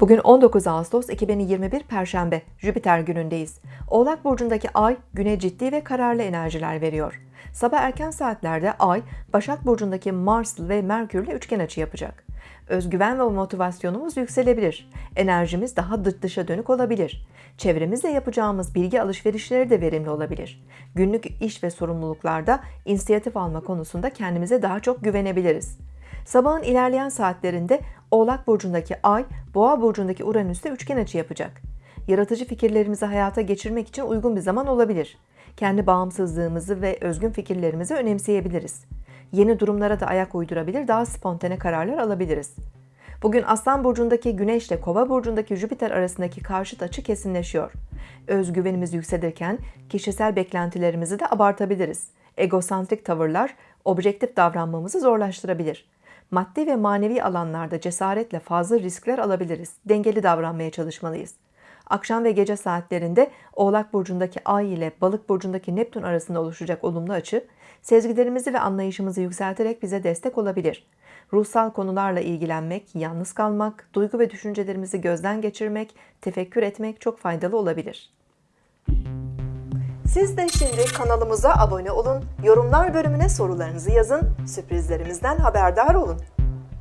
Bugün 19 Ağustos 2021 Perşembe, Jüpiter günündeyiz. Oğlak Burcu'ndaki Ay, güne ciddi ve kararlı enerjiler veriyor. Sabah erken saatlerde Ay, Başak Burcu'ndaki Mars ve Merkür'le üçgen açı yapacak. Özgüven ve motivasyonumuz yükselebilir. Enerjimiz daha dış dışa dönük olabilir. Çevremizle yapacağımız bilgi alışverişleri de verimli olabilir. Günlük iş ve sorumluluklarda inisiyatif alma konusunda kendimize daha çok güvenebiliriz. Sabahın ilerleyen saatlerinde Oğlak Burcu'ndaki Ay, Boğa Burcu'ndaki Uranüs'te üçgen açı yapacak. Yaratıcı fikirlerimizi hayata geçirmek için uygun bir zaman olabilir. Kendi bağımsızlığımızı ve özgün fikirlerimizi önemseyebiliriz. Yeni durumlara da ayak uydurabilir, daha spontane kararlar alabiliriz. Bugün Aslan Burcu'ndaki Güneş ile Kova Burcu'ndaki Jüpiter arasındaki karşıt açı kesinleşiyor. Özgüvenimiz yükselirken kişisel beklentilerimizi de abartabiliriz. Egosantrik tavırlar objektif davranmamızı zorlaştırabilir. Maddi ve manevi alanlarda cesaretle fazla riskler alabiliriz. Dengeli davranmaya çalışmalıyız. Akşam ve gece saatlerinde Oğlak Burcu'ndaki Ay ile Balık Burcu'ndaki Neptün arasında oluşacak olumlu açı, sezgilerimizi ve anlayışımızı yükselterek bize destek olabilir. Ruhsal konularla ilgilenmek, yalnız kalmak, duygu ve düşüncelerimizi gözden geçirmek, tefekkür etmek çok faydalı olabilir. Siz de şimdi kanalımıza abone olun, yorumlar bölümüne sorularınızı yazın, sürprizlerimizden haberdar olun.